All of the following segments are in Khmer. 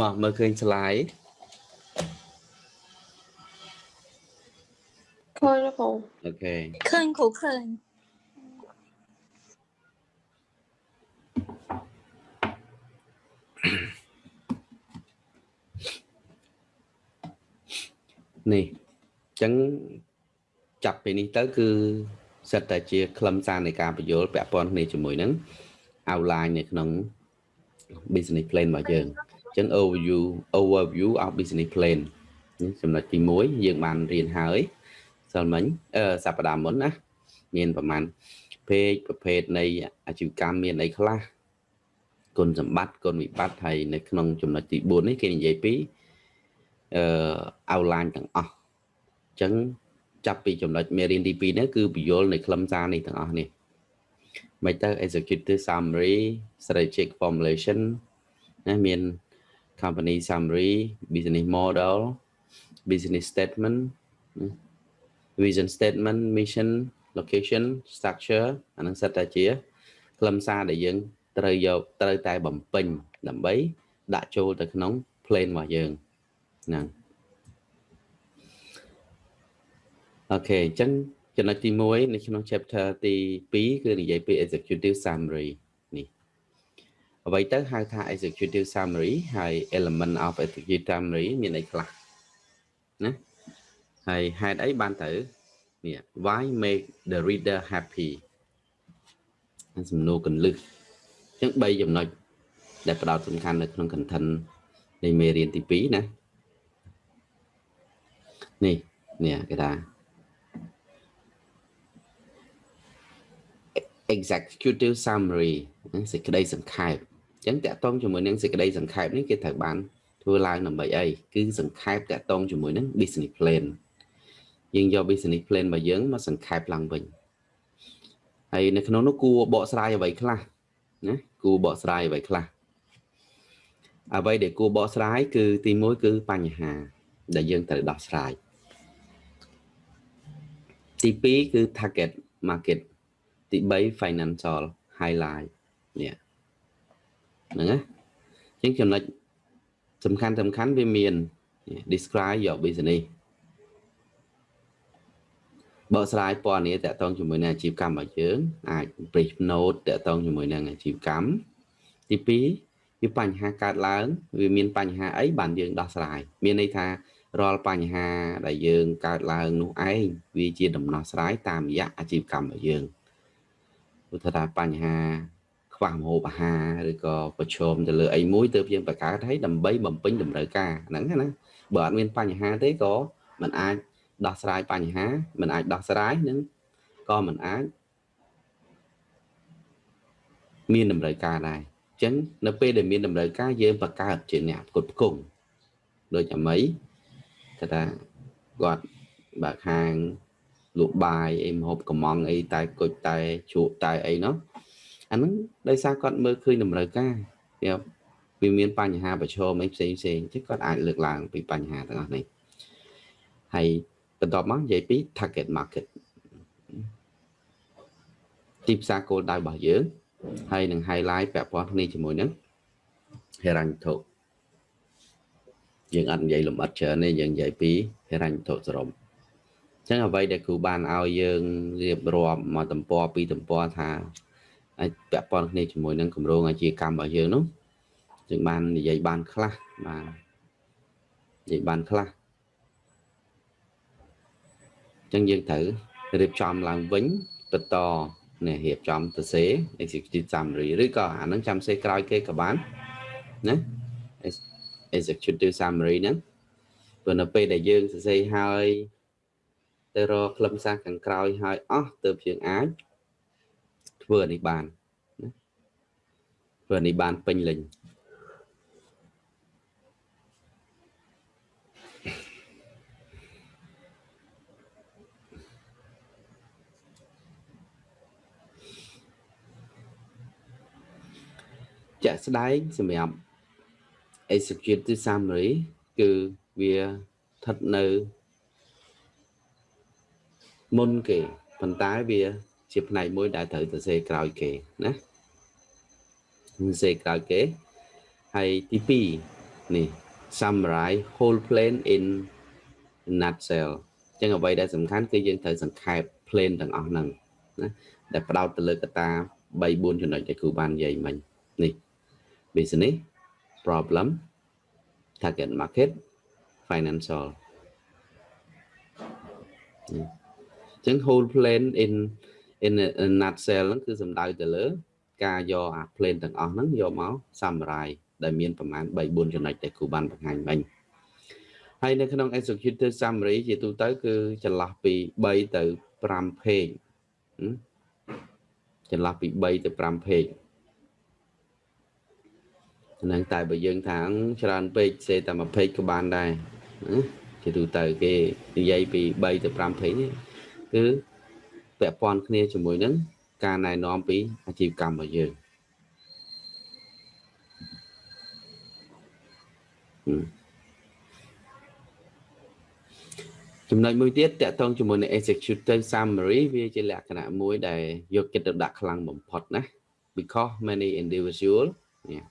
មកមើលឃើញ slide ឃើញគ្រូអូខេឃើញគ្រូឃើញនេះអញ្ចឹងចាប់ពីនេះទៅគឺសិតតែជាខ្លឹមសារនៃការបញ្យល់ពាក់ព័ន្ធគ្នាជាមួយនឹង outline នៅក្នុង business plan របស់យើងអញ្ចឹង overview overview of business plan នេះចំណុចទី1យើងបានរៀនហើយសិលមិញអឺសប្តាហ៍មុនណាមានប្រហែល page ប្រភេទនៃអាជីវកម្មមានអីខ្លះគុណសម្បត្តិគុណវិបត្តិហើយនៅក្នុងចំណុចទី4នេះគេនិយាយពីអឺ outline ទាំងអស់អញ្ចឹងចាប់ពីចំណុចមេរៀនទី2នេះគឺបញ្យលនៃខ្លឹមសារនេះទាំងអស់នេះមិនទៅ executive summary strategic formulation ណាមាន company summary business model business statement vision statement mission location structure អានឹងសិតតែជាខ្លឹមសារដែលយើងត្រូវយកត្រូវតែបំពេញដើម្បីដាក់ចូលទៅក្នុង plan របស់យើងហ្នឹងអូខេអញ្ចឹងចំណុចទី1នៅក្នុង chapter ទី2គឺនិយាយពី executive summary នេះ អ្វីទៅហៅថា executive summary ហើយ element of executive summary មានអីខ្លះណាហើយហេតុអីបានទៅនេះ why make the reader happy សំណួរកន្លឹះអញ្ចឹង3ចំណុចដែលផ្ដោតសំខាន់នៅក្នុង content នៃមេរៀនទី2ណានេះនេះគេថា executive summary សេចក្តីសង្ខេបអញ្ចឹងតកតងជាមួយនឹងសេចក្តីសង្ខេបនេះគេត្រូវបានធ្វើឡើងដើម្បីអីគឺសង្ខេបតកតងជាមួយនឹង business plan យើងយក business plan របស់យើងមកសង្ខេបឡើងវិញហើយនៅក្នុងនោះគួរបកស្រាយអ្វីខ្លះណាគួរបកស្រាយអ្វីខ្លះអ្វីដែលគួរបកស្រាយគឺទី1គឺបញ្ហា ដែលយើងត្រូវដោះស្រាយទី2គឺ target market ទី3 financial highlight នេះ ហ្នឹងណាអញ្ចឹងចំណុចសំខាន់សំខាន់វាមាន describe your business បកស្រាយពណ៌នេះតកតងជាមួយនឹងអាជីវកម្មរបស់យើង អាច brief note តកតងជាមួយនឹងអាជីវកម្មទី2វាបញ្ហាកើតឡើងវាមានបញ្ហាអីបានយើងដោះស្រាយមានន័យថារាល់បញ្ហាដែលយើងកើតឡើងនោះឯងវាជាដំណោះស្រាយតាមរយៈអាជីវកម្មរបស់យើងឧទាហរណ៍បញ្ហា ខ្វះម្ហូបអាហារឬក៏ប្រឈមទៅលើអីមួយទើបយើងបង្កើតឲ្យដើម្បីបំពេញតម្រូវការហ្នឹងណាបើអត់មានបញ្ហាទេក៏มันអាចដោះស្រាយបញ្ហាมันអាចដោះស្រាយនឹងក៏มันអាចមានតម្រូវការដែរអញ្ចឹងនៅពេលដែលមានតម្រូវការយើងបង្កើតជាអ្នកផ្គត់ផ្គង់ដូចអាមីគេថាគាត់បើកហាងលក់បាយអីមហូបកំងអីតែគុជតែជ្រក់តែអីនោះ អាហ្នឹងដោយសារគាត់មើលឃើញតម្រូវការវាមានបញ្ហាប្រឈមអីផ្សេងផ្សេងចឹងគាត់អាចលើកឡើងពីបញ្ហាទាំងអស់នេះហើយបន្ទាប់មកនិយាយពី target market ទីផ្សារគោលដៅរបស់យើងហើយនឹង highlight ពាក់ព័ន្ធគ្នាជាមួយនឹងហិរញ្ញវត្ថុយើងអត់និយាយលម្អិតច្រើនទេយើងនិយាយពីហិរញ្ញវត្ថុសរុបអញ្ចឹងអ្វីដែលគ្រូបានឲ្យយើងរៀបរាប់មកទំព័រពីរទំព័រថា អាចពាក់ព័ន្ធគ្នាជាមួយនឹងគម្រោងអាជីវកម្មរបស់យើងនោះយើងបាននិយាយបានខ្លះបាទនិយាយបានខ្លះអញ្ចឹងយើងត្រូវរៀបចំឡើងវិញបន្តនេះរៀបចំទៅសេ executive summary ឬក៏អានឹងចាំសេក្រោយគេក៏បានណា executive summary ហ្នឹងព្រោះនៅពេលដែលយើងសរសេរហើយទៅរកខ្លឹមសារខាងក្រោយហើយអស់ទើបយើងអាច ធ្វើនេះបានណាធ្វើនេះបានពេញលេញជាក់ស្ដែងសម្រាប់ executive summary គឺវាស្ថិតនៅមុនគេប៉ុន្តែវា ជាផ្នែកមួយដែលត្រូវទៅសេក្រោយគេណាសេក្រោយគេហើយទី2នេះ summarize whole plan in nutshell ចឹងអ្វីដែលសំខាន់គឺយើងត្រូវសង្ខេប plan ទាំងអស់ហ្នឹងណាដែលផ្ដោតទៅលើកត្តា3 4ចំណុចដែលគ្រូបាននិយាយមិញនេះ business problem target market financial ចឹង whole plan in in a nutshell ហ្នឹងគឺសំដៅទៅលើ ការយកអា plan ទាំងអស់ហ្នឹងយកមក summarize ដែលមានប្រមាណ3 4ចំណុចដែលគ្រូបានបង្ហាញមិញហើយនៅក្នុង executive summary ជាទូទៅ គឺចន្លោះពី3ទៅ5 page ចន្លោះពី3ទៅ5 page ហ្នឹងតែបើយើងថាច្រើនពេកសេតែមួយ page ក៏បានដែរណាជាទូទៅគេនិយាយពី3ទៅ5 page នេះគឺ ពាក់ព័ន្ធគ្នាជាមួយនឹងការណែនាំពីអាជីវកម្មរបស់យើងចំណុចមួយទៀតតកតងជាមួយនឹង executive summary វាជាលក្ខណៈមួយដែលយកចិត្តទុកដាក់ខ្លាំងបំផុតណា because many individual yeah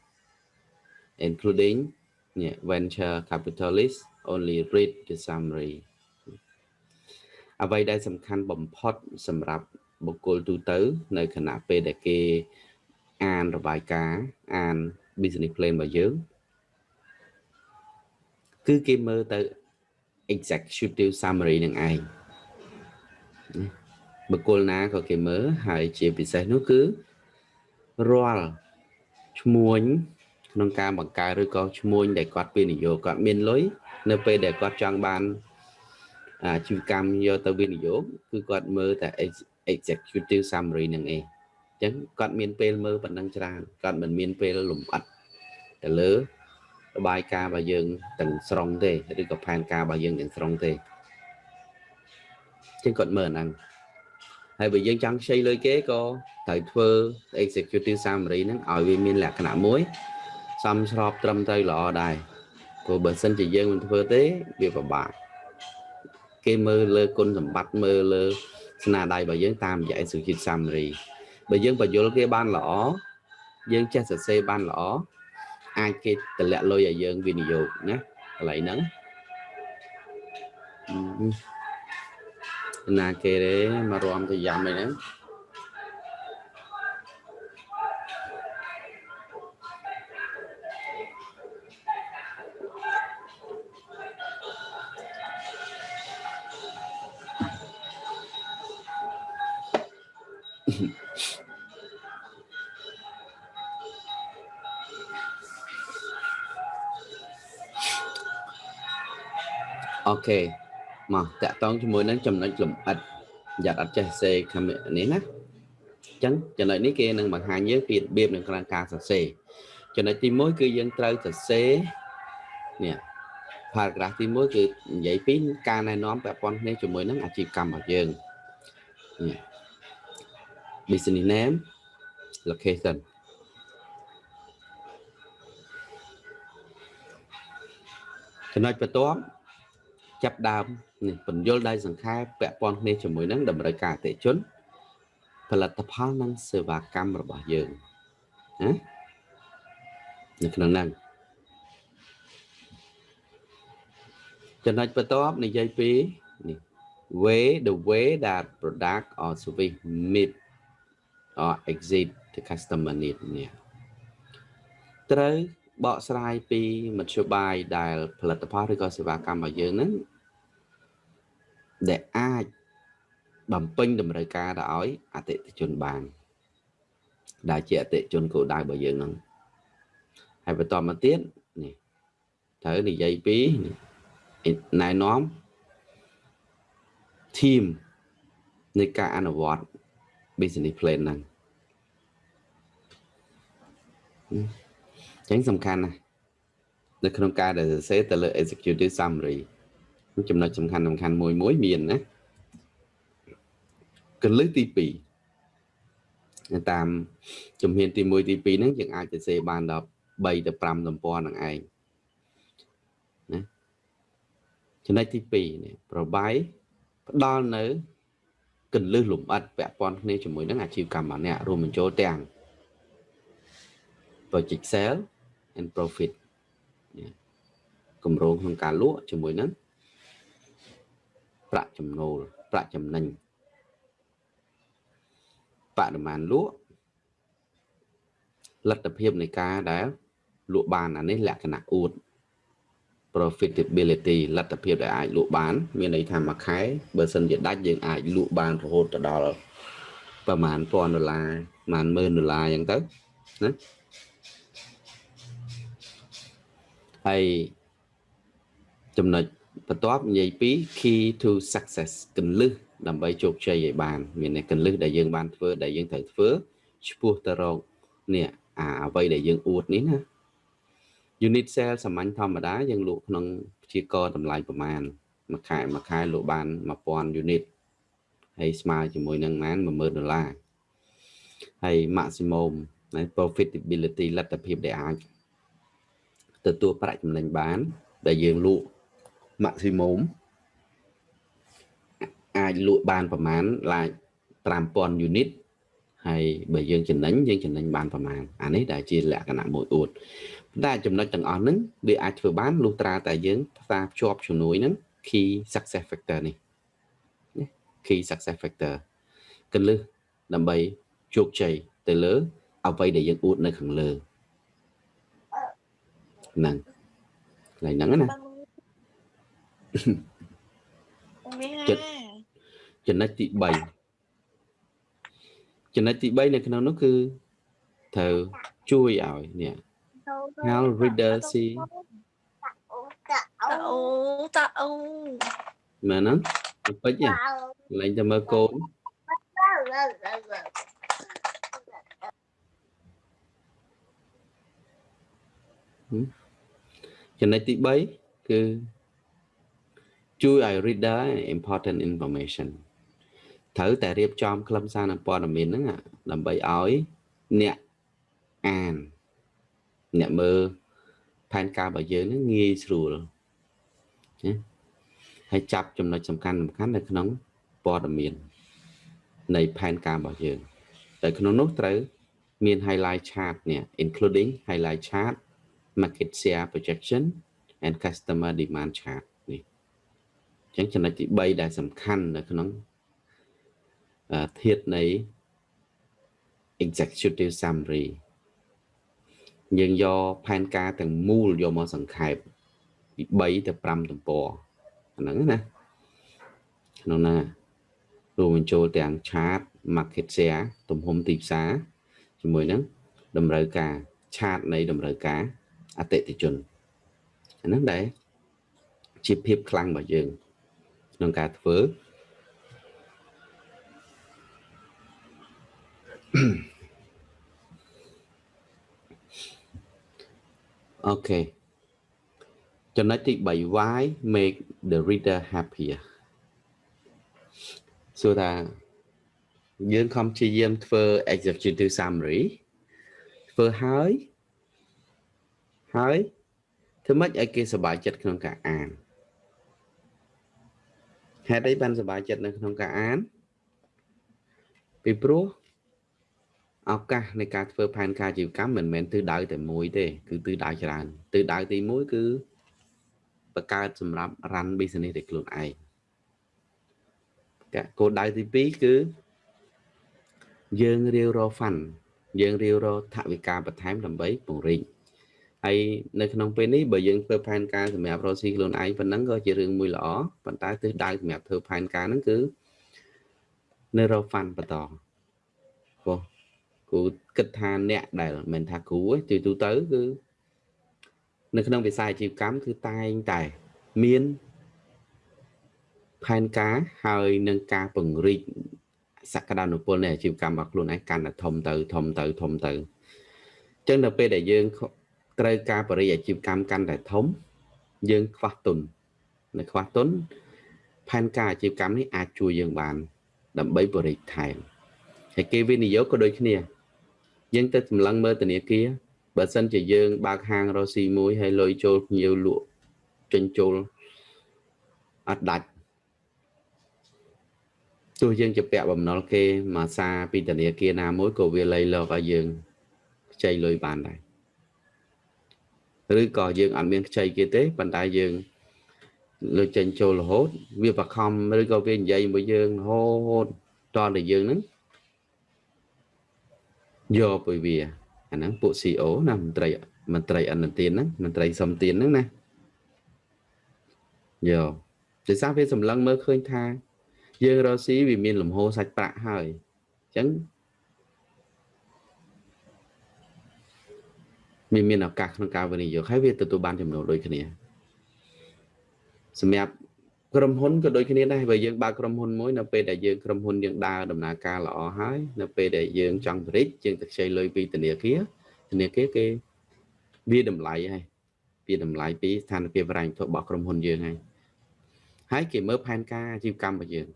including yeah, venture capitalists only read the summary អ្វីដែលសំខាន់បំផុតសម្រាប់បុគ្គលទូទៅ នៅខណៈពេលដែលគេអានរបាយការណ៍អាន business plan របស់យើងគឺគេមើលទៅ executive summary នឹងឯងបុគ្គលណាក៏គេមើលហើយជាពិសេសនោះគឺរាល់ឈ្មួញក្នុងការបង្កើតឬក៏ឈ្មួញដែលគាត់វិនិយោគគាត់មានលុយនៅពេលដែលគាត់ចង់បាន អាជីវកម្មយកទៅវិនិយោគគឺគាត់មើលតែ executive summary នឹងឯងអញ្ចឹងគាត់មានពេលមើលប៉ុណ្ណឹងច្រើនគាត់មិនមានពេលលំអិតទៅលើរបាយការណ៍របស់យើងទាំងស្រុងទេឬក៏ផែនការរបស់យើងទាំងស្រុងទេអញ្ចឹងគាត់មើលអាហ្នឹងហើយបើយើងចង់ខ្ចីលុយគេក៏ត្រូវធ្វើ executive summary ហ្នឹងឲ្យវាមានលក្ខណៈមួយសមស្របត្រឹមត្រូវល្អដែរព្រោះបើសិនជាយើងមិនធ្វើទេវាពិបាក គេមើលលើគុណសម្បត្តិមើលលើស្នាដៃរបស់យើងតាមរយៈ executive summary បើយើងបញ្យល់គេបានល្អយើងចេះសរសេរបានល្អអាចគេតម្លាក់លុយឲ្យយើងវិនិយោគណាកន្លែងហ្នឹងណាគេទេមករំទៅយ៉ាំអីហ្នឹង ខេមកតាក់តងជាមួយនឹងចំណុចលំអិតយ៉ាត់អត់ចេះសេខមនេះណាអញ្ចឹងចំណុចនេះគេនឹងបង្ហាញយើងពីរបៀបនៃការសរសេរចំណុចទី1គឺយើងត្រូវសរសេរនេះ paragraph ទី1គឺនិយាយពីការណែនាំពាក់ព័ន្ធគ្នាជាមួយនឹងអាជីវកម្មរបស់យើង business name location ចំណុចបន្ទាប់ ចាប់ដើមនេះពន្យល់ដោយសង្ខេបពាក់ព័ន្ធគ្នាជាមួយនឹងតម្រូវការអតិជនផលិតផលនិងសេវាកម្មរបស់យើងណានៅក្នុងហ្នឹងចំណុចបន្ទាប់និយាយពីនេះ way the way that product or service meet or exit the customer need នេះត្រូវបកស្រាយពីមធ្យោបាយដែលផលិតផលឬក៏សេវាកម្មរបស់យើងហ្នឹង ដែលអាចបំពេញតម្រូវការទៅឲ្យអតិថិជនបាន ដែលជាអតិថិជនគោលដៅរបស់យើងហ្នឹងហើយបន្តមកទៀតនេះត្រូវនិយាយពីណែនាំ team នៃការអនុវត្ត business plan ហ្នឹងចឹងសំខាន់ណាស់នៅក្នុងការដែលសរសេរទៅលើ executive summary ចំណុចសំខាន់សំខាន់មួយមួយមានណាកលឹះទី2តាមជំហានទី1ទី2ហ្នឹងយើងអាចសរសេរបានដល់3ទៅ5ទំព័រនឹងឯងណាចំណុចទី2នេះប្របាយផ្ដល់នៅកលឹះលំអិតពាក់ព័ន្ធគ្នាជាមួយនឹងអាជីវកម្មរបស់អ្នករួមបញ្ចូលទាំង project sale and profit គម្រោងក្នុងការលក់ជាមួយនឹង ប្រាក់ចំណូលប្រាក់ចំណេញបរិមាណលក់លទ្ធភាពនៃការដែលលក់បានអានេះលក្ខណៈអួត profitability លទ្ធភាពដែលអាចលក់បាន មានន័យថាមួយខែបើសិនជាដាច់យើងអាចលក់បានរហូតទៅដល់ប្រហែល1000ដុល្លារប្រហែល10000ដុល្លារអញ្ចឹងទៅណាហើយចំណុច បន្ទាប់និយាយពី key to success កន្លឹះដើម្បីជោគជ័យឲ្យបាន មានតែកន្លឹះដែលយើងបានធ្វើដែលយើងត្រូវធ្វើឆ្ពោះទៅរកនេះអាអ្វីដែលយើងអួតនេះណា unit sale សាមញ្ញធម្មតាយើងលក់ក្នុងព្យាករតម្លៃប្រមាណមួយខែមួយខែលក់បាន1000 unit ហើយស្មើជាមួយនឹងម៉ាន10000ដុល្លារហើយ maximum profitability លទ្ធភាពដែលអាចទទួលប្រាក់ចំណេញបាន ដែលយើងលក់ maximum អាចលក់បានប្រមាណឡាយ5000 unit ហើយបើយើងចំណេញយើងចំណេញបានប្រមាណអានេះដែលជាលក្ខណៈមួយអួតតែចំណុចទាំងអស់ហ្នឹងវាអាចធ្វើបានលុះត្រាតែយើងផ្សារភ្ជាប់ជំនួយហ្នឹង key success factor នេះ key success factor កលឹះដើម្បីជោគជ័យទៅលើ អ្វីដែលយើងអួតនៅខាងលើហ្នឹងកន្លែងហ្នឹងណា ចិត្តចំណុចទី3ចំណុចទី3នៅក្នុងនោះគឺត្រូវជួយឲ្យនេះ how reader see តាអូតាអូមែនហ្នឹងពេចឡើងទៅមើលកូនចំណុចទី3គឺ ជួយឲ្យ reader important information ត្រូវតែរៀបចំខ្លឹមសារនិងព័ត៌មានហ្នឹងដើម្បីឲ្យអ្នកអាន អ្នកមើលផែនការរបស់យើងហ្នឹងងាយស្រួលណាហើយចាប់ចំណុចសំខាន់សំខាន់នៅក្នុងព័ត៌មាន នៃផែនការរបស់យើងតែក្នុងនោះត្រូវមាន highlight chart នេះ including highlight chart market share projection and customer demand chart នេះអញ្ចឹងចំណុចទី3ដែលសំខាន់នៅក្នុងធាតនៃ executive summary យើងយកផែនការទាំងមូលយកមកសង្ខេបពី3ទៅ5ទំព័រហ្នឹងណាក្នុងណារួមបញ្ចូលទាំង chart market share ទំហំទីផ្សារជាមួយនឹងតម្រូវការ chart នៃតម្រូវការអតិថិជនអាហ្នឹងដែរជាភាពខ្លាំងរបស់យើង ក្នុងការធ្វើអូខេចំណុចទី3 why make the reader happier សួរថាយើងខំព្យាយាមធ្វើ executive summary ធ្វើហើយហើយធ្វើម៉េចឲ្យគេសប្បាយចិត្តក្នុងការអាន ហេតុអីបានសប្បាយចិត្តនៅក្នុងការអាន ពីព្រោះឱកាសនៃការធ្វើផែនការជីវកម្មមិនមែនទិសដៅតែមួយទេ គឺទិសដៅច្រើនទិសដៅទី1គឺបង្កើតសម្រាប់ run business ដោយខ្លួនឯងគោលដៅទី2គឺយើងរាវរក fund យើងរាវរកថវិកាបន្ថែមដើម្បីពង្រីក ហើយនៅក្នុងពេលនេះបើយើងធ្វើផែនការសម្រាប់រកស៊ីខ្លួនឯងប៉ុណ្ណឹងក៏ជារឿងមួយល្អប៉ុន្តែទិសដៅសម្រាប់ធ្វើផែនការហ្នឹងគឺនៅរក fund បន្តព្រោះគូគិតថាអ្នកដែលមិនថាគ្រូទេទូទៅគឺនៅក្នុងវិស័យអាជីវកម្មគឺតែងតែមានផែនការហើយនឹងការពង្រីកសក្តានុពលនៃអាជីវកម្មរបស់ខ្លួនឯងកាន់តែធំទៅធំទៅធំទៅអញ្ចឹងដល់ពេលដែលយើង ត្រូវការបរិយាអាជីវកម្មកាន់តែធំ យើងខ្វះទុននៅខ្វះទុនផែនការអាជីវកម្មនេះអាចជួយយើងបាន ដើម្បីបរិយាថែមហើយគេវិនិយោគក៏ដូចគ្នាយើងទៅសម្លឹងមើលធនាគារបើសិនជាយើងបើកហាងរ៉ូស៊ីមួយហើយលុយចូលភ្ញៀវលក់ចេញចូលអត់ដាច់ទោះយើងជាពាក់បំណុលគេមកសារពីធនាគារណាមួយក៏វាលៃលកឲ្យយើងខ្ចីលុយបានដែរ ឬក៏យើងអត់មានខ្ចីគេទេប៉ុន្តែយើងលើចេញចូលរហូត វាបខំឬក៏វានិយាយមួយយើងរហូតតតែយើងហ្នឹងយកពីវាអាហ្នឹងពួក CEO ណាមន្ត្រីមន្ត្រីអន្តទានហ្នឹងមន្ត្រីសំទានហ្នឹងណាយកដោយសារវាសម្លឹងមើលឃើញថា យើងរកស៊ីវាមានលំហូរសាច់ប្រាក់ហើយអញ្ចឹង វាមានឱកាសក្នុងការវិនិយោគហើយវាទទួលបានចំណូលដូចគ្នាសម្រាប់ក្រុមហ៊ុនក៏ដូចគ្នាដែរបើយើងបើកក្រុមហ៊ុនមួយនៅពេលដែលយើងក្រុមហ៊ុនយើងដើរដំណើរការល្អហើយនៅពេលដែលយើងចង់បរិចយើងទៅខ្ចីលុយពីធនាគារធនាគារគេវាតម្លៃហើយវាតម្លៃពីស្ថានភាពរ៉ាញ់ធរបស់ក្រុមហ៊ុនយើងហើយហើយគេមើលផែនការអាជីវកម្មរបស់យើង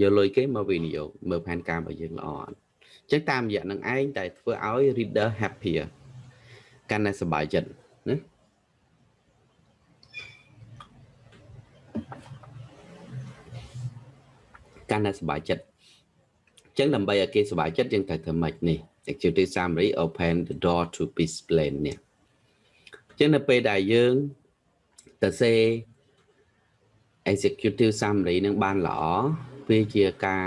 យកលុយគេមកវិនិយោគមើលផែនការរបស់យើងល្អអត់អញ្ចឹងតាមរយៈនឹងឯងតែធ្វើឲ្យ reader happier កាន់តែសប្បាយចិត្តណាកាន់តែសប្បាយចិត្តអញ្ចឹងដើម្បីឲ្យគេសប្បាយចិត្តយើងត្រូវធ្វើម៉េចនេះ executive summary open the door to peace plan នេះអញ្ចឹងនៅពេលដែលយើងទៅសេ executive summary នឹងបានល្អវាជាការ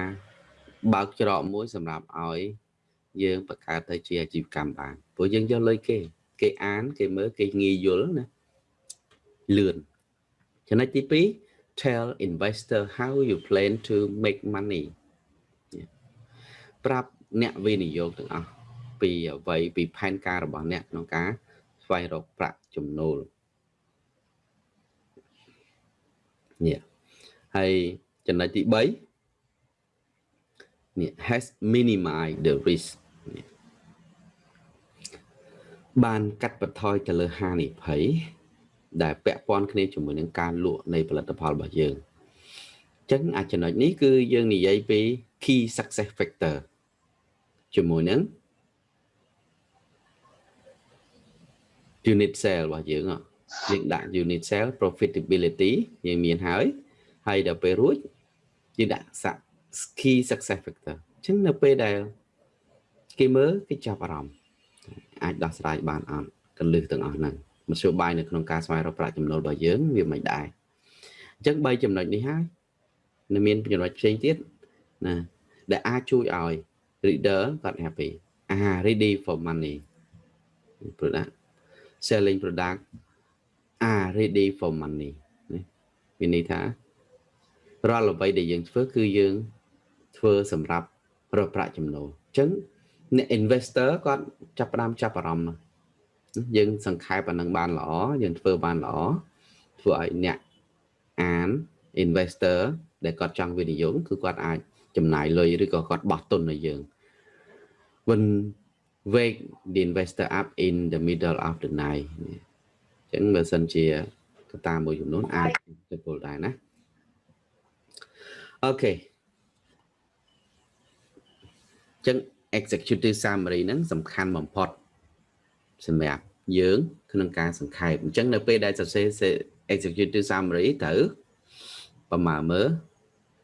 បើកច្រកមួយសម្រាប់ឲ្យយើងបង្កើតទៅជាអាជីវកម្មបានព្រោះយើងយកលុយគេ គេអាន គេមើលគេងាយយល់ណាលឿនចំណុចទី2 tell investor how you plan to make money ប្រាប់អ្នកវិនិយោគទាំងអស់ពីអ្វីពីផែនការរបស់អ្នកក្នុងការស្វែងរកប្រាក់ចំណូលនេះហើយចំណុចទី3នេះ has minimize the risk នេះ បានកាត់បន្ថយទៅលើហានិភ័យដែលពាក់ព័ន្ធគ្នាជាមួយនឹងការលក់នៃផលិតផលរបស់យើងអញ្ចឹងអាចំណុចនេះគឺយើងនិយាយពី key success factor ជាមួយនឹង unit sale របស់យើងយើងដាក់ unit sale profitability យើងមានហើយហើយដល់ពេលរួចយើងដាក់ key success factor អញ្ចឹងនៅពេលដែលគេមើលគេចាប់អារម្មណ៍ អាចដោះស្រាយបានអត់កលឹះទាំងអស់ហ្នឹងមធ្យោបាយនៅក្នុងការស្វែងរកប្រាក់ចំណូលរបស់យើងវាមិនដែរអញ្ចឹង3ចំណុចនេះហើយនៅមានចំណុចផ្សេងទៀតណាដែលអាចជួយឲ្យ reader គាត់ happy អា ready for money product selling product are ready for money នេះមានន័យថារាល់អ្វីដែលយើងធ្វើគឺយើងធ្វើសម្រាប់រកប្រាក់ចំណូលអញ្ចឹង អ្នក investor គាត់ចាប់ផ្ដើមចាប់អារម្មណ៍យើងសង្ខេបអានឹងបានល្អយើងធ្វើបានល្អធ្វើឲ្យអ្នកអាន investor ដែលគាត់ចង់វិនិយោគគឺគាត់អាចចំណាយលុយឬក៏គាត់បោះទុនឲ្យយើង when wake the investor up in the middle of the night អញ្ចឹងបើសិនជាកត្តាមួយចំនួនអាចទទួលដែរណាអូខេអញ្ចឹង executive summary ហ្នឹងសំខាន់បំផុតសម្រាប់យើងក្នុងការសង្ខេបអញ្ចឹងនៅពេលដែលសរសេរ executive summary ត្រូវប្រមាណមើល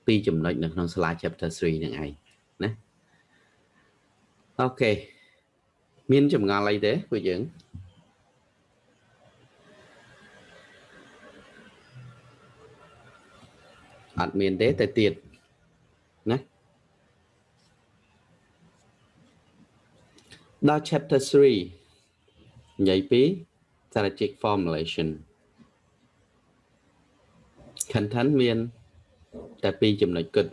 ពីចំណុចនៅក្នុង slide chapter 3ហ្នឹងឯងណាអូខេមានចម្ងល់អីទេពួកយើងអត់មានទេតែទៀតណា ដល់ chapter 3និយាយពី strategic formulation content មានតែពីរចំណុចគិត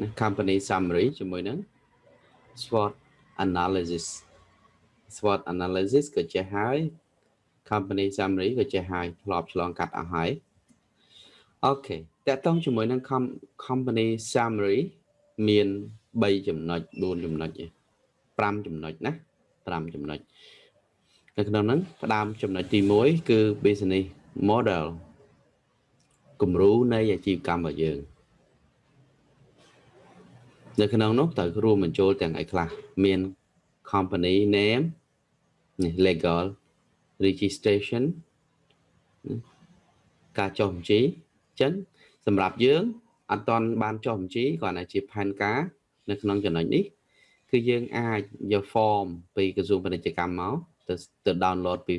ណា company summary ជាមួយនឹង SWOT analysis SWOT analysis ក៏ចេះហើយ company summary ក៏ចេះហើយធ្លាប់ឆ្លងកាត់អស់ហើយអូខេតកតងជាមួយនឹង company summary មាន3ចំណុច4ចំណុចទេ 5ចំណុចណា5ចំណុចនៅក្នុងហ្នឹងផ្ដើមចំណុចទី1គឺ business model គំរូនៃអាជីវកម្មរបស់យើងនៅក្នុងនោះត្រូវរួមបញ្ចូលទាំងអីខ្លះមាន company name នេះ legal registration ការចុះបញ្ជីអញ្ចឹងសម្រាប់យើងអត់តន់បានចុះបញ្ជីគ្រាន់តែជាផែនការនៅក្នុងចំណុចនេះ គឺយើងអាចយក form ពីក្រសួងពាណិជ្ជកម្មមកទៅទៅ download ពី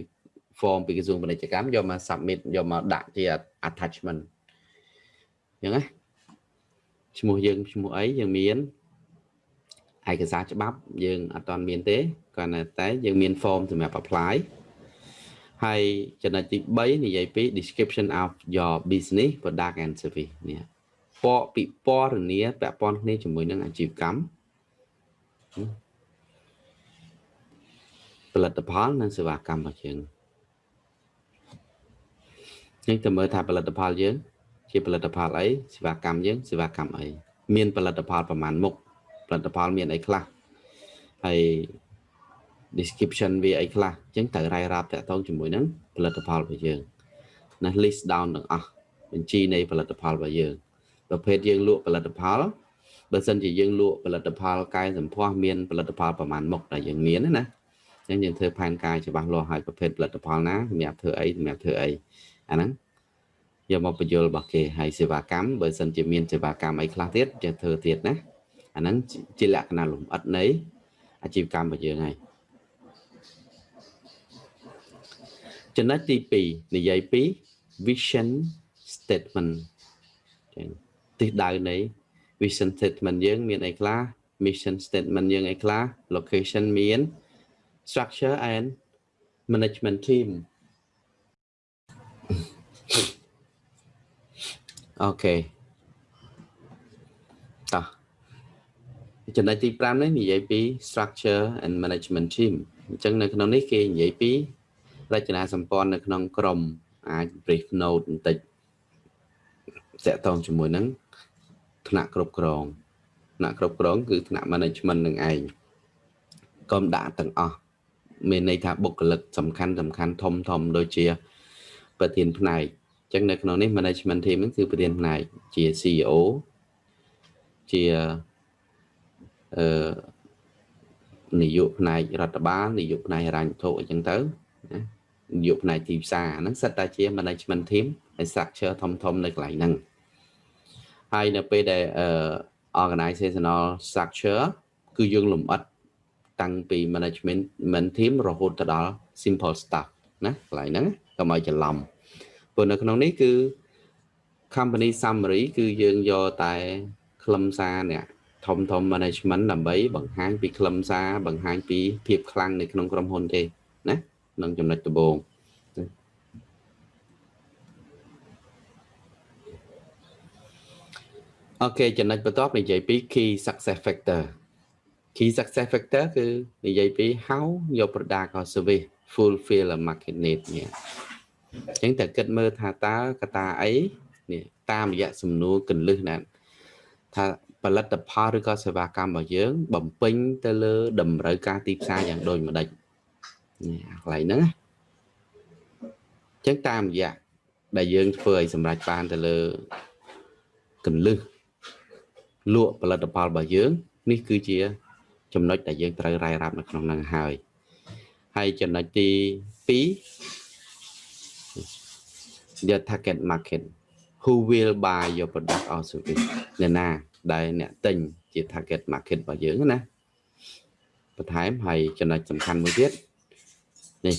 form ពីក្រសួងពាណិជ្ជកម្មយកមក submit យកមកដាក់ជា attachment អញ្ចឹងណាឈ្មោះយើងឈ្មោះអីយើងមានឯកសារច្បាប់យើងអត់ទាន់មានទេគ្រាន់តែយើងមាន form សម្រាប់ apply ហើយចំណុចទី3និយាយពី description of your business product and service នេះពកពិពណ៌នាពាក់ព័ន្ធគ្នាជាមួយនឹងអាជីវកម្ម ផលិតផលនិងសេវាកម្មរបស់យើងយើងទៅមើលថាផលិតផលយើង ជាផលិតផលអីសេវាកម្មយើងសេវាកម្មអីមានផលិតផលប្រមាណមុខផលិតផលមានអីខ្លះហើយ description វាអីខ្លះអញ្ចឹងត្រូវរាយរាប់តាក់ទងជាមួយនឹងផលិតផលរបស់យើងណា list down ទាំងអស់បញ្ជីនៃផលិតផលរបស់យើងប្រភេទយើងលក់ផលិតផល បើសិនជាយើងលក់ផលិតផលកែសម្ផស្សមានផលិតផលប្រមាណមុខដែលយើងមានណាអញ្ចឹងយើងធ្វើផែនការច្បាស់លាស់ឲ្យប្រភេទផលិតផលណាសម្រាប់ធ្វើអីសម្រាប់ធ្វើអីអាហ្នឹងយកមកបញ្យល់របស់គេហើយសេវាកម្មបើសិនជាមានសេវាកម្មអីខ្លះទៀតចេះធ្វើទៀតណាអាហ្នឹងជាលក្ខណៈលំអិតនៃអាជីវកម្មរបស់យើងហើយចំណុចទី2និយាយពី vision statement ចឹងទិសដៅនៃ vision statement យើងមានអីខ្លះ mission statement យើងអីខ្លះ location មាន structure and management team អូខេតោះចំណុចទី5នេះនិយាយពី structure and management team អញ្ចឹងនៅក្នុងនេះគេនិយាយពីរចនាសម្ព័ន្ធនៅក្នុងក្រុមអាច brief note បន្តិចតកតងជាមួយនឹង ថ្នាក់គ្រប់គ្រងថ្នាក់គ្រប់គ្រង គឺថ្នាក់ management នឹងឯងកុំដាក់ទាំងអស់មានន័យថាបុគ្គលិកសំខាន់សំខាន់ធំធំដូចជា ប្រធានផ្នែកអញ្ចឹងនៅក្នុងនេះ management team ហ្នឹងគឺប្រធានផ្នែកជា CEO ជាអឺនាយកផ្នែករដ្ឋបាលនាយកផ្នែកហិរញ្ញវត្ថុអញ្ចឹងទៅណានាយកផ្នែកទីផ្សារហ្នឹងសិតតែជា management team ហើយ structure ធំធំនៅកន្លែងហ្នឹង ហើយនៅពេលដែល organizational structure គឺយើងលំអិតតាំងពី management man team រហូតទៅដល់ simple staff ណាកន្លែងហ្នឹងកុំឲ្យច្រឡំព្រោះនៅក្នុងនេះគឺ company summary គឺយើងយកតែខ្លឹមសារអ្នកធំធំ management ដើម្បីបង្ហាញពីខ្លឹមសារបង្ហាញពីភាពខ្លាំងនៅក្នុងក្រុមហ៊ុនទេណានឹងចំណុចដំបូង អូខេចំណុចបន្ទាប់និយាយពី key success factor key success factor គឺនិយាយពី how your product or service fulfill a market need នេះអញ្ចឹងតែគិតមើលថាតើកត្តាអីនេះតាមរយៈសំណួរកលឹះណាថាផលិតផលឬក៏សេវាកម្មរបស់យើង បំពេញទៅលើតម្រូវការទីផ្សារយ៉ាងដូចម្ដេចនេះកន្លែងហ្នឹងណាអញ្ចឹងតាមរយៈដែលយើងធ្វើឲ្យសម្រេចបានទៅលើកលឹះ លក់ផលិតផលរបស់យើង នេះគឺជា ចំណុចដែលយើងត្រូវរាយរាប់នៅក្នុងហ្នឹងហើយហើយចំណុចទី2 your target market who will buy your product or service អ្នកណា ដែលអ្នកទិញជា target market របស់យើងណាបន្ថែមហើយចំណុចសំខាន់មួយទៀតនេះ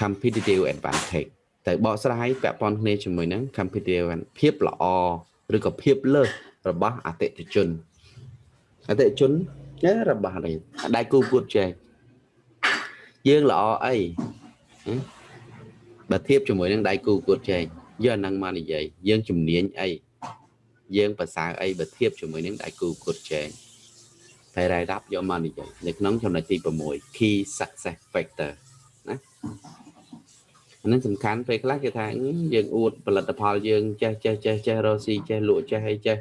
competitive advantage តែបកស្រាយពាក់ព័ន្ធគ្នាជាមួយនឹង competitive ភាពល្អឬក៏ភាពលើស របស់អតិថិជនអតិថិជនរបស់នេះដៃគូពួតចែកយើងល្អអីបើធៀបជាមួយនឹងដៃគូពួតចែកយកអានឹងមកនិយាយយើងជំនាញអីយើងប្រសើរអីបើធៀបជាមួយនឹងដៃគូពួតចែកតែរ៉ៃរាប់យកមកនិយាយនៅក្នុងចំណុចទី6 key success factor ណាអានឹងសំខាន់ពេលខ្លះគេថាយើងអួតផលិតផលយើងចេះចេះចេះចេះរកស៊ីចេះលក់ចេះអីចេះ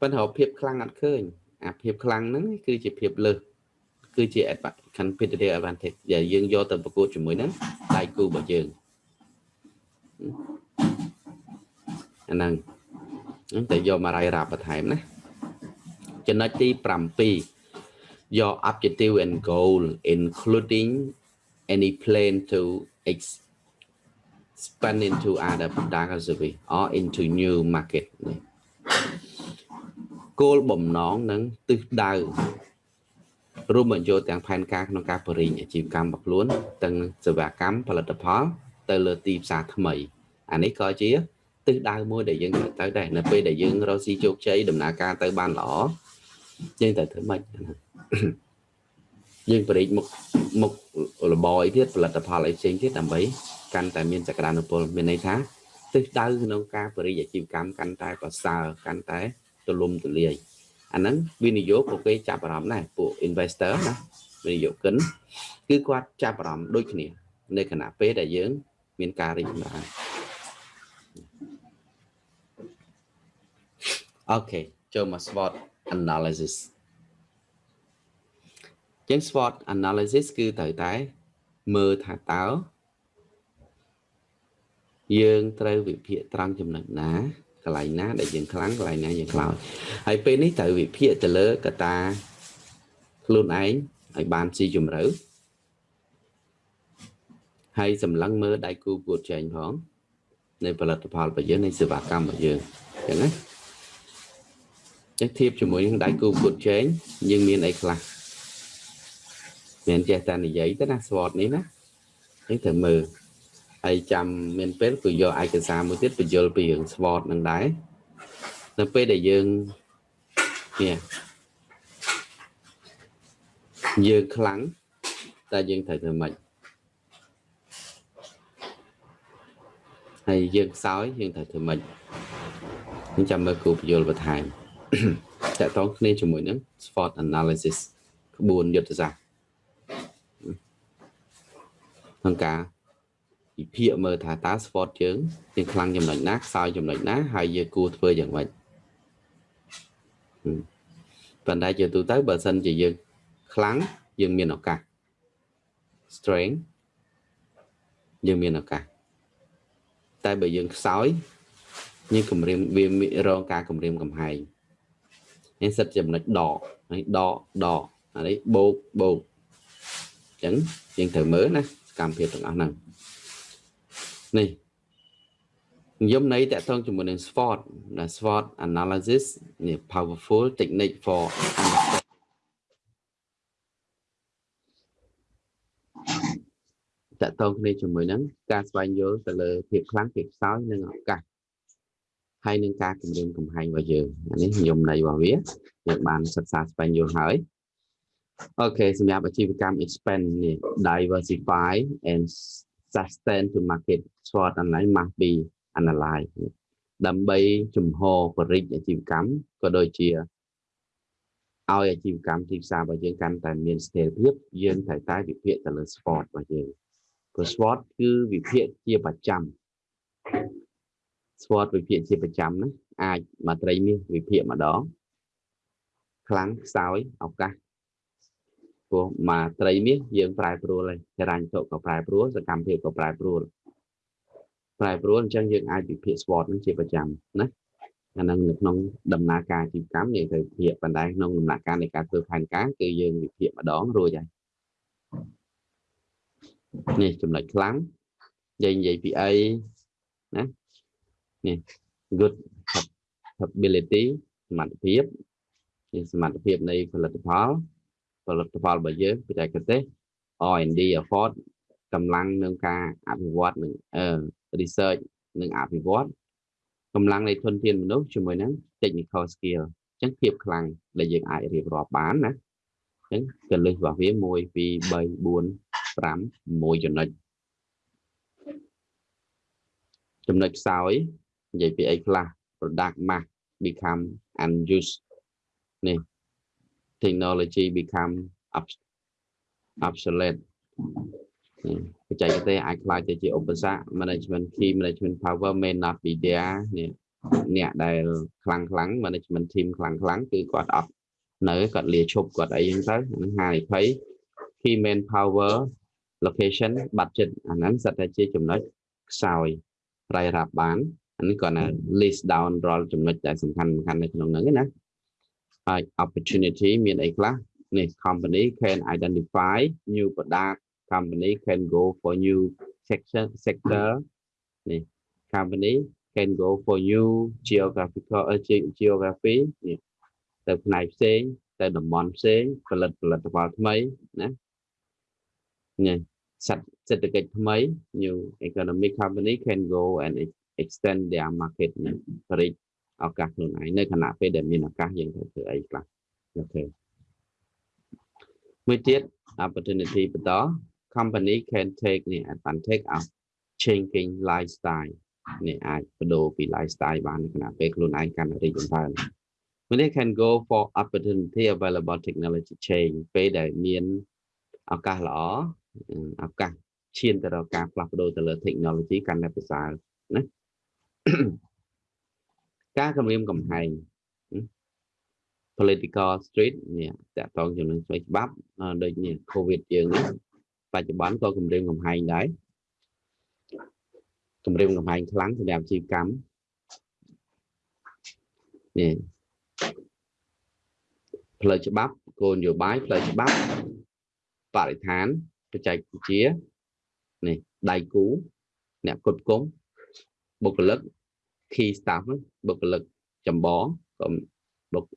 ប៉ុន្តែភាពខ្លាំងអត់ឃើញអាភាពខ្លាំងហ្នឹងគឺជាភាពលើសគឺជា competitive advantage ដែលយើងយកទៅប្រកួតជាមួយនឹងដៃគូរបស់យើងអាហ្នឹងតែយកមករាយរាប់បន្ថែមណាចំណុចទី7 your objective and goal including any plan to expand into other product or service or into new market នេះ គោលបំណងនិងទិសដៅរួមបញ្ចូលទាំងផែនការក្នុងការបរិញ្ញាអាជីវកម្មរបស់ខ្លួនទាំងសេវាកម្មផលិតផល ទៅលើទីផ្សារថ្មីអានេះក៏ជាទិសដៅមួយដែលយើងត្រូវទៅដែរនៅពេលដែលយើងរកស៊ីជោគជ័យដំណើរការទៅបានល្អយើងត្រូវធ្វើម៉េចយើងបរិយមុខមុខរបរអីទៀតផលិតផលអីផ្សេងទៀតដើម្បីកាន់តែមានសក្តានុពលមានន័យថាទិសដៅក្នុងការបរិយាអាជីវកម្មកាន់តែប្រសើរកាន់តែ ទូលំទូលាយអាហ្នឹងវិនិយោគពួកគេចាប់អារម្មណ៍ដែរពួក investor ណាវិនិយោគិនគឺគាត់ចាប់អារម្មណ៍ដូចគ្នា នៅខណៈពេលដែលយើង មានការរីកចម្រើនអូខេចូលមក SWOT analysis ចឹង SWOT analysis គឺត្រូវតែមើលថាតើយើងត្រូវវិភាគត្រង់ចំណុចណា កន្លែងណា ដែលយើងខ្លាំងកន្លែងណាយើងខ្លោចហើយពេលនេះត្រូវវិភាគទៅលើកត្តាខ្លួនឯងឲ្យបានស៊ីជម្រៅហើយសម្លឹងមើលដៃគូពួតចែងផងនៃផលិតផលរបស់យើងនៃសេវាកម្មរបស់យើងអញ្ចឹងណាចឹងធៀបជាមួយនឹងដៃគូពួតចែងយើងមានអីខ្លះមានចេះតែនិយាយទៅណា SWOT នេះណានេះត្រូវមើល ហើយចាំមានពេលគឺយកឯកសារមួយទៀតបញ្យល់ពីរឿង SWOT នឹងដែរនៅពេលដែលយើងនេះយើងខ្លាំងតែយើងត្រូវធ្វើម៉េចហើយយើងខ្សោយយើងត្រូវធ្វើម៉េចខ្ញុំចាំមើលគូបញ្យល់បន្ថែមតកតងគ្នាជាមួយនឹង SWOT analysis ក្បួនយុទ្ធសាស្ត្រក្នុងការ វិភាគមើលថាតើ sport យើងយើងខ្លាំងចំណុចណាខ្សោយចំណុចណាហើយយើងគួរធ្វើយ៉ាងម៉េចប៉ុន្តែជាទូទៅបើសិនជាយើងខ្លាំងយើងមានឱកាស strength យើងមានឱកាសតែបើយើងខ្សោយយើងគម្រាមវារងការគម្រាមកំហែងនេះសិតចំណុចដកនេះដកដកអានេះបោកបោកអញ្ចឹងយើងត្រូវមើលណាកម្មភាពទាំងអស់ហ្នឹង នេះនិយមន័យតកតងជាមួយនឹង SWOT ណា SWOT analysis នេះ powerful technique for តកតងគ្នាជាមួយនឹងការស្វែងយល់ទៅលើភាពខ្លាំងភាពខ្សោយនិងឱកាសហើយនឹងការគម្រាមកំហែងរបស់យើងអានេះនិយមន័យរបស់វាយើងបានសិក្សាស្វែងយល់ហើយអូខេសម្រាប់អាជីវកម្ម expand នេះ diversify and sustain to market SWOT online must be analyzed ដើម្បីជំហរបរិយាអាជីវកម្មក៏ដូចជាឲ្យអាជីវកម្មទីផ្សាររបស់យើងកាន់តែមានស្ថិរភាពយើងត្រូវតែវិភាគទៅលើ SWOT របស់យើងព្រោះ SWOT គឺវិភាគជាប្រចាំ SWOT វិភាគជាប្រចាំណាអាចមកត្រីមាសវិភាគម្ដងខ្លាំងខ្សោយឱកាស ព្រោះមកត្រីមាសយើងប្រែប្រួលហើយចរាញ់តុក៏ប្រែប្រួលសកម្មភាពក៏ប្រែប្រួលប្រែប្រួលអញ្ចឹងយើងអាចវិភាគ SWOT នឹងជាប្រចាំណាអានឹងនៅក្នុងដំណើរការអាជីវកម្មយើងត្រូវវិភាគប៉ុន្តែក្នុងដំណាក់កាលនៃការធ្វើផែនការគឺយើងវិភាគម្ដងរួចហើយនេះចំណុចខ្លាំងយើងនិយាយពីអីណានេះ good capability សមត្ថភាពនេះសមត្ថភាពនៃផលិតផល ផលិតផលរបស់យើងបច្ចេកទេស R&D effort កម្លាំងនឹងការអភិវឌ្ឍនឹង research និងអភិវឌ្ឍកម្លាំងនៃធនធានមនុស្សជាមួយនឹង technical skill អញ្ចឹងភាពខ្លាំងដែលយើងអាចរៀបរាប់បានណាអញ្ចឹងកលិះរបស់វា1 2 3 4 5 6ចំណុចចំណុចខ្សោយនិយាយពីអីខ្លះ product mass become unused នេះ technology become obsolete បច្ចេកទេសអាចខ្លាចទៅជាឧបសគ្គ management key management power may not be there នេះអ្នកដែលខ្លាំងខ្លាំង management team ខ្លាំងខ្លាំងគឺគាត់អត់នៅគាត់លាឈប់គាត់អីហ្នឹងទៅហ្នឹងហានិភ័យ key man power location budget អាហ្នឹងសិតតែជាចំណុចខ្សោយប្រៃរាប់បានអានេះគាត់ណា list down រាល់ចំណុចដែលសំខាន់សំខាន់នៅក្នុងហ្នឹងណា ហើយ opportunity មានអីខ្លះនេះ company can identify new product company can go for new sector sector នេះ company can go for new geographical uh, geography នេះទៅផ្នែកផ្សេង ទៅតំបន់ផ្សេងផលិតផលិតផលថ្មីណាញ៉េសេដ្ឋកិច្ចថ្មី new economic company can go and extend their market រីក ឱកាសខ្លួនឯងនៅខណៈពេលដែលមានឱកាសយើងត្រូវធ្វើអីខ្លះអូខេមួយទៀត opportunity បន្ត company can take នេះ advantage of changing lifestyle នេះអាចបដូរពី lifestyle បាននៅខណៈពេលខ្លួនឯងកាន់តែរីកចម្រើន when they can go for opportunity available technology change ពេលដែលមានឱកាសល្អឱកាសឈានទៅរកការផ្លាស់ប្ដូរទៅលើ technology កាន់តែប្រសើរណា ការគម្រាមកំហែង political street នេះតកតងជាមួយស្វ័យច្បាប់ដូចនេះ covid យើងនេះបច្ចុប្បន្នក៏គម្រាមកំហែងដែរគម្រាមកំហែងខ្លាំងសម្រាប់ជីវកម្មនេះផ្លូវច្បាប់គោលនយោបាយផ្លូវច្បាប់បរិស្ថានបច្ចេកវិទ្យានេះដៃគូអ្នកគុតគងបុគ្គលិក key staff បុគ្គលិកចម្បងក៏បុគ្គ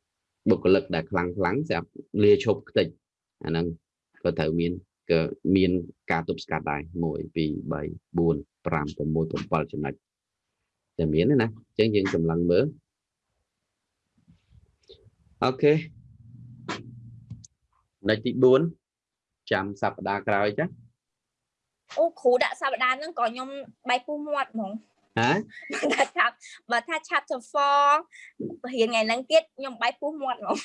បុគ្គលិកដែលខ្លាំងខ្លាំងស្រាប់លាឈប់ខ្ទេចអាហ្នឹងក៏ត្រូវមានក៏មានការទប់ស្កាត់ដែរ1 2 3 4 5 6 7ចំណុចតែមានណាអញ្ចឹងយើងចម្លងមើលអូខេចំណុចទី4ចាំសប្តាហ៍ក្រោយចាអូគ្រូដាក់សប្តាហ៍ហ្នឹងក៏ខ្ញុំបែកពុះមាត់ហ្មង ហ៎ថាឆាប់បើថា chapter 4រៀនថ្ងៃហ្នឹងទៀតខ្ញុំបែកពុះមាត់ហ្មង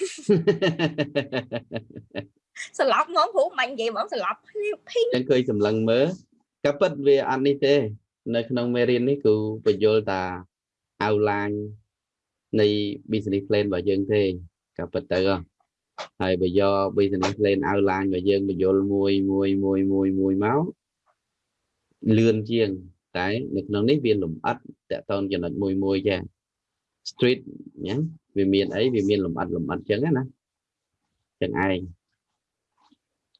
ស្លាប់ហ្មងគ្រូមិននិយាយហ្មងស្លាប់ភីងចឹងឃើញសម្លឹងមើលក៏ពិតវាអត់នេះទេ នៅក្នុងមេរៀននេះគឺបញ្យល់តា outline នៃ business plan របស់យើងទេក៏ពិតទៅហើយបើយក business plan outline របស់យើងបញ្យល់មួយមួយមួយមួយមួយមកលឿនជាង តែនៅក្នុងនេះវាលំអិតតកតងចំណុចមួយមួយចា street ណាវាមានអីវាមានលំអិតលំអិតចឹងណាចឹងឯង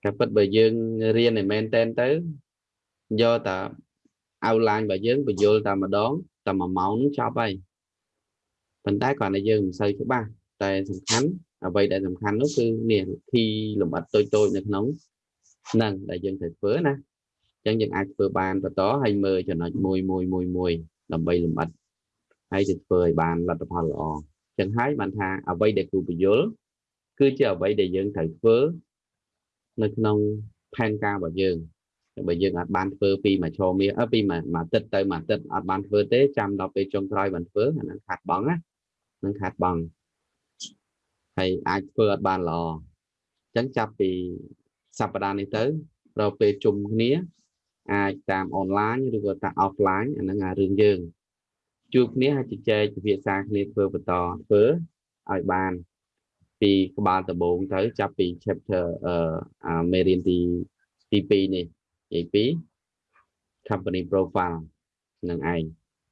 តែពិតបើយើងរៀនឲ្យមែនតែនទៅយកតា outline របស់យើងបញ្យល់តែម្ដងតែ1ម៉ោងនឹងចប់ហើយប៉ុន្តែគ្រាន់តែយើងមិនសូវច្បាស់តែសំខាន់អ្វីដែលសំខាន់នោះគឺនេះ key លំអិតតូចតូចនៅក្នុងហ្នឹងដែលយើងត្រូវធ្វើណា អញ្ចឹងយើងអាចធ្វើបានបន្តហើយមើលចំណុចមួយមួយមួយមួយដើម្បីលម្អិតហើយจะធ្វើឲ្យបានលទ្ធផលល្អអញ្ចឹងហើយបានថាអ្វីដែលគ្រូបញ្យល់គឺជាអ្វីដែលយើងត្រូវធ្វើនៅក្នុងផែនការរបស់យើងបើយើងអាចបានធ្វើពីមួយឆមាសអឺពីមួយអាទិត្យទៅមួយអាទិត្យអត់បានធ្វើទេចាំដល់ពេលចុងក្រោយបានធ្វើអានឹងខាត់បងណានឹងខាត់បងហើយអាចធ្វើអត់បានល្អអញ្ចឹងចាប់ពីសប្តាហ៍នេះទៅដល់ពេលជុំគ្នា អាចតាមអនឡាញឬក៏តាម offline អាហ្នឹងអារឿងយើងជួបគ្នាហើយជជែកពិភាក្សាគ្នាធ្វើបន្តធ្វើឲ្យបានពីក្បាលដំបូងទៅចាប់ពី chapter អឺមេរៀនទីទី2នេះនិយាយពី company profile នឹងឯង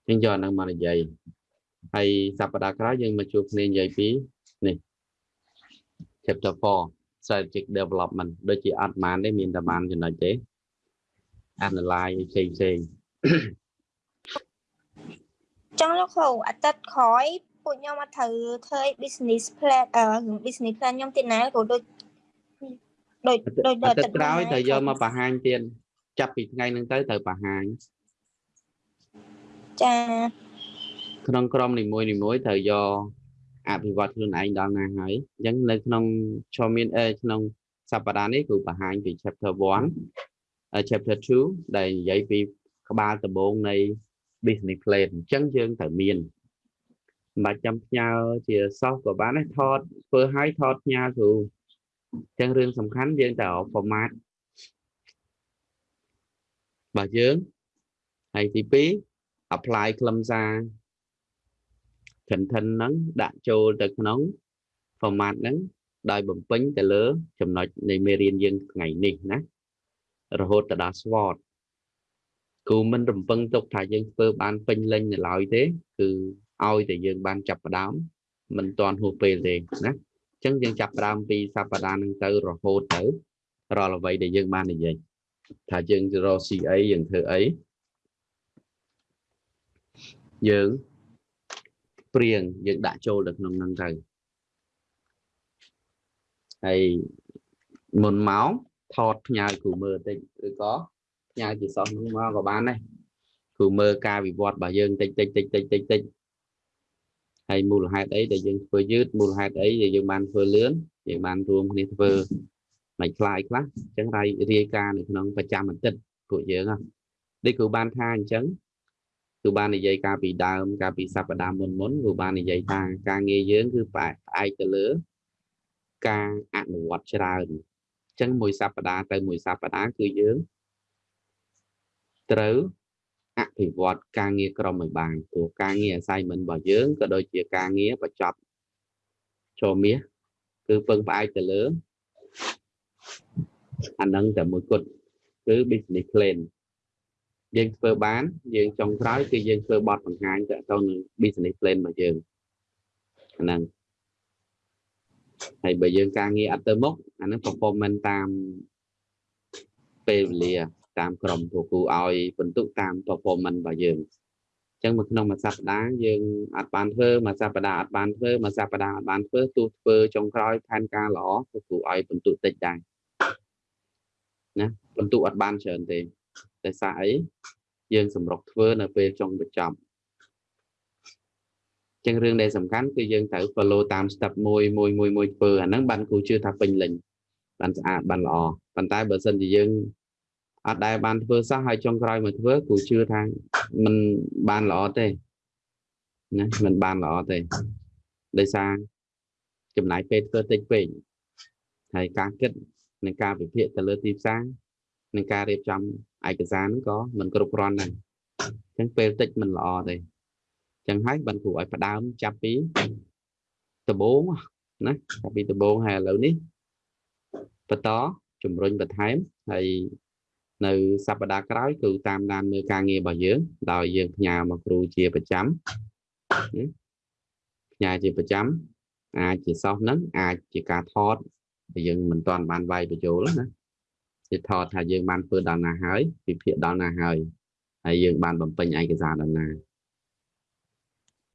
ចឹងយកហ្នឹងមកនិយាយហើយសប្តាហ៍ក្រោយយើងមកជួបគ្នានិយាយពីនេះ chapter 4 strategic development ដូចជាអត់បានទេមានតែបានចំណុចទេ analyze ផ្សេងផ្សេងចង់លោកគ្រូអាទិត្យក្រោយពួកខ្ញុំមកត្រូវធ្វើ business plan អឺ business plan ខ្ញុំទៀតណាគ្រូដូចដូចដូចអាទិត្យក្រោយត្រូវយកមកបង្ហាញទៀតចាប់ពីថ្ងៃហ្នឹងទៅត្រូវបង្ហាញចាក្នុងក្រុមនីមួយនីមួយត្រូវយកអភិវឌ្ឍខ្លួនឯងដល់ណាហើយអញ្ចឹងនៅក្នុងឈរមានអេក្នុងសប្តាហ៍នេះគឺបង្ហាញពី chapter 1 chapter 2ដែលនិយាយពីក្បាលដំបូងនៃ business plan អញ្ចឹងយើងត្រូវមានមិនបាច់ចាំផ្ញើជាសោះក៏បានដែរថតធ្វើឲ្យថតផ្ញើគ្រូអញ្ចឹងរឿងសំខាន់យើងត្រូវ format របស់យើងហើយទី2 apply ខ្លឹមសារ content ហ្នឹងដាក់ចូលទៅក្នុង format ហ្នឹងដោយបំពេញទៅលើចំណុចនៃមេរៀនយើងថ្ងៃនេះណា រហូតទៅដល់ SWOT គូមិនរំពឹងទុកថាយើងធ្វើបានពេញលេញនៅឡើយទេគឺឲ្យតែយើងបានចាប់ផ្ដើមមិនទាន់ហួសពេលទេណាអញ្ចឹងយើងចាប់ផ្ដើមពីសប្តាហ៍ហ្នឹងទៅរហូតទៅរាល់អ្វីដែលយើងបាននិយាយថាយើងរក CA យើងធ្វើអីយើងព្រៀងយើងដាក់ចូលទៅក្នុងហ្នឹងទៅហើយមុនមក ថតផ្ញើគ្រូមើលតិចឬក៏ផ្ញើជាសិស្សនោះមកក៏បានដែរគ្រូមើលការវិវត្តរបស់យើងតិចតិចតិចតិចតិចតិចហើយមូលហេតុអីដែលយើងធ្វើយឺតមូលហេតុអីដែលយើងបានធ្វើលឿនយើងបានរួមគ្នាធ្វើមិនខ្លាយខ្លះអញ្ចឹងរាយរាយការណ៍នៅក្នុងប្រចាំអាទិត្យពួកយើងហ៎ដូចគ្រូបានថាអញ្ចឹងគឺបាននិយាយកាលពីដើមកាលពីសប្តាហ៍មុនមុនគឺបាននិយាយថាការងារយើងគឺផ្អែកទៅលើការអនុវត្តច្រើនអញ្ចឹងមួយសប្តាហ៍ទៅមួយសប្តាហ៍គឺយើងត្រូវអភិវឌ្ឍការងារក្រុមឲ្យបានព្រោះការងារ assignment របស់យើងក៏ដូចជាការងារបញ្ចប់ចូលមាសគឺពឹងផ្អែកទៅលើអានឹងតែមួយគត់គឺ business plan យើងធ្វើបានយើងចុងក្រោយគឺយើងធ្វើបទបង្ហាញទៅទៅនឹង business plan របស់យើងហ្នឹង ហើយបើយើងការងារអត់ទៅមុខអានឹង performance តាមពេលវេលាតាមក្រុមគ្រូគ្រូឲ្យបន្ទុកតាម performance របស់យើងអញ្ចឹងមួយក្នុងមួយសប្តាហ៍យើងអត់បានធ្វើមួយសប្តាហ៍អត់បានធ្វើមួយសប្តាហ៍អត់បានធ្វើទោះធ្វើចុងក្រោយផែនការល្អគ្រូគ្រូឲ្យបន្ទុកតិចដែរណាបន្ទុកអត់បានច្រើនទេតែសារអីយើងសម្រុកធ្វើនៅពេលចុងបញ្ចប់ ចឹងរឿងដែលសំខាន់គឺយើងត្រូវ follow តាម step មួយមួយមួយមួយធ្វើអាហ្នឹងបានគ្រូជឿថាពេញលេញបានស្អាតបានល្អប៉ុន្តែបើសិនជាយើងអត់ដែលបានធ្វើសោះហើយចុងក្រោយមកធ្វើគ្រូជឿថាมันបានល្អទេណាมันបានល្អទេដោយសារចំណាយពេលធ្វើតិចពេកហើយការគិតនិងការវិភាគទៅលើទីផ្សារនិងការរៀបចំឯកសារហ្នឹងក៏មិនគ្រប់គ្រាន់ដែរអញ្ចឹងពេលតិចមិនល្អទេអញ្ ចឹងហើយបានគ្រូឲ្យផ្ដើមចាប់ពីដំបូងណាចាប់ពីដំបូងហើយឥឡូវនេះបន្តជំរុញបន្ថែមហើយនៅសប្តាហ៍ក្រោយគឺតាមដានមើលការងាររបស់យើងដោយយើងផ្ញើមកគ្រូជាប្រចាំផ្ញើជាប្រចាំអាចជាសោះហ្នឹងអាចជាការថតយើងមិនទាន់បានវាយបញ្ចូលណាជាថតថាយើងបានធ្វើដល់ណាហើយវិភាគដល់ណាហើយហើយយើងបានបំពេញឯកសារដល់ណា